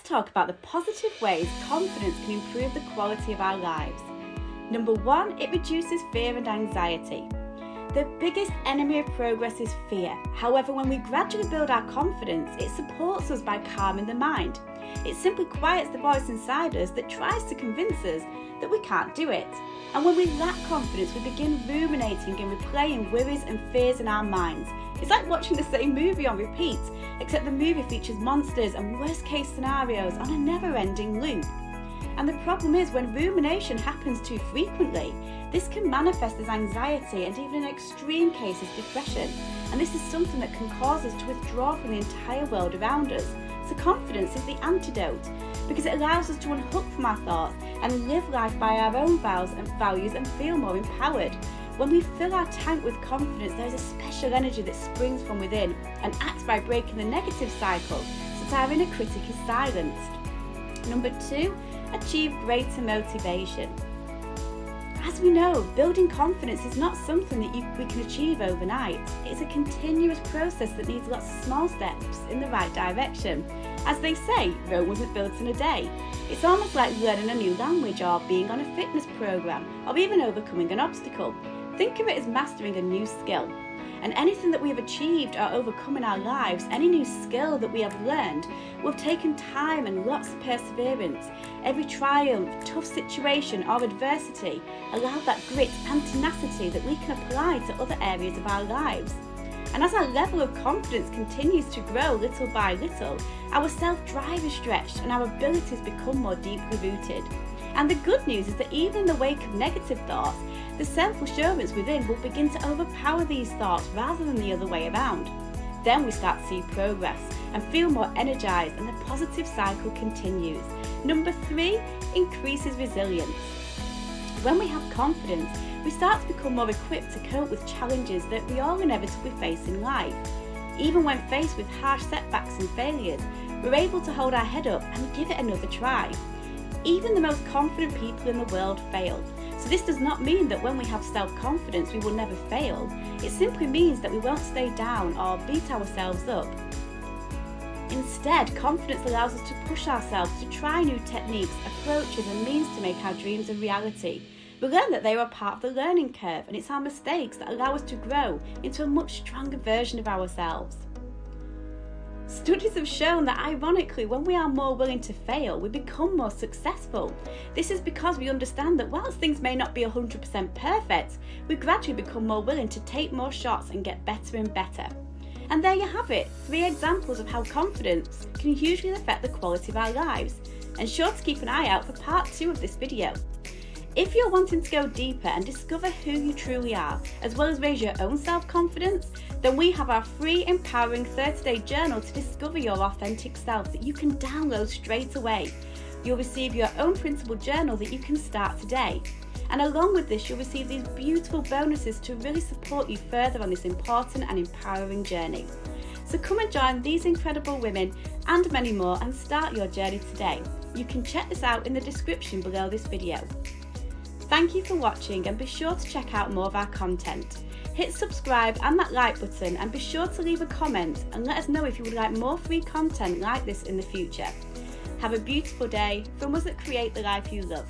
talk about the positive ways confidence can improve the quality of our lives. Number one, it reduces fear and anxiety. The biggest enemy of progress is fear. However, when we gradually build our confidence, it supports us by calming the mind. It simply quiets the voice inside us that tries to convince us that we can't do it. And when we lack confidence, we begin ruminating and replaying worries and fears in our minds. It's like watching the same movie on repeat, except the movie features monsters and worst case scenarios on a never ending loop. And the problem is when rumination happens too frequently, this can manifest as anxiety and even in extreme cases depression. And this is something that can cause us to withdraw from the entire world around us. So confidence is the antidote because it allows us to unhook from our thoughts and live life by our own vows and values and feel more empowered. When we fill our tank with confidence, there is a special energy that springs from within and acts by breaking the negative cycle so that our inner critic is silenced. Number two, achieve greater motivation. As we know, building confidence is not something that you, we can achieve overnight. It's a continuous process that needs lots of small steps in the right direction. As they say, Rome wasn't built in a day. It's almost like learning a new language or being on a fitness program or even overcoming an obstacle. Think of it as mastering a new skill. And anything that we have achieved or overcome in our lives, any new skill that we have learned, will have taken time and lots of perseverance. Every triumph, tough situation or adversity allowed that grit and tenacity that we can apply to other areas of our lives. And as our level of confidence continues to grow little by little, our self-drive is stretched and our abilities become more deeply rooted. And the good news is that even in the wake of negative thoughts, the self-assurance within will begin to overpower these thoughts rather than the other way around. Then we start to see progress and feel more energized and the positive cycle continues. Number three, increases resilience. When we have confidence, we start to become more equipped to cope with challenges that we all inevitably face in life. Even when faced with harsh setbacks and failures, we're able to hold our head up and give it another try. Even the most confident people in the world fail. So this does not mean that when we have self-confidence we will never fail. It simply means that we won't stay down or beat ourselves up. Instead, confidence allows us to push ourselves to try new techniques, approaches and means to make our dreams a reality. We learn that they are part of the learning curve and it's our mistakes that allow us to grow into a much stronger version of ourselves. Studies have shown that ironically, when we are more willing to fail, we become more successful. This is because we understand that whilst things may not be 100% perfect, we gradually become more willing to take more shots and get better and better. And there you have it, three examples of how confidence can hugely affect the quality of our lives. And sure to keep an eye out for part two of this video. If you're wanting to go deeper and discover who you truly are, as well as raise your own self-confidence, then we have our free empowering 30-day journal to discover your authentic self that you can download straight away. You'll receive your own printable journal that you can start today. And along with this, you'll receive these beautiful bonuses to really support you further on this important and empowering journey. So come and join these incredible women and many more and start your journey today. You can check this out in the description below this video. Thank you for watching and be sure to check out more of our content. Hit subscribe and that like button and be sure to leave a comment and let us know if you would like more free content like this in the future. Have a beautiful day from us that create the life you love.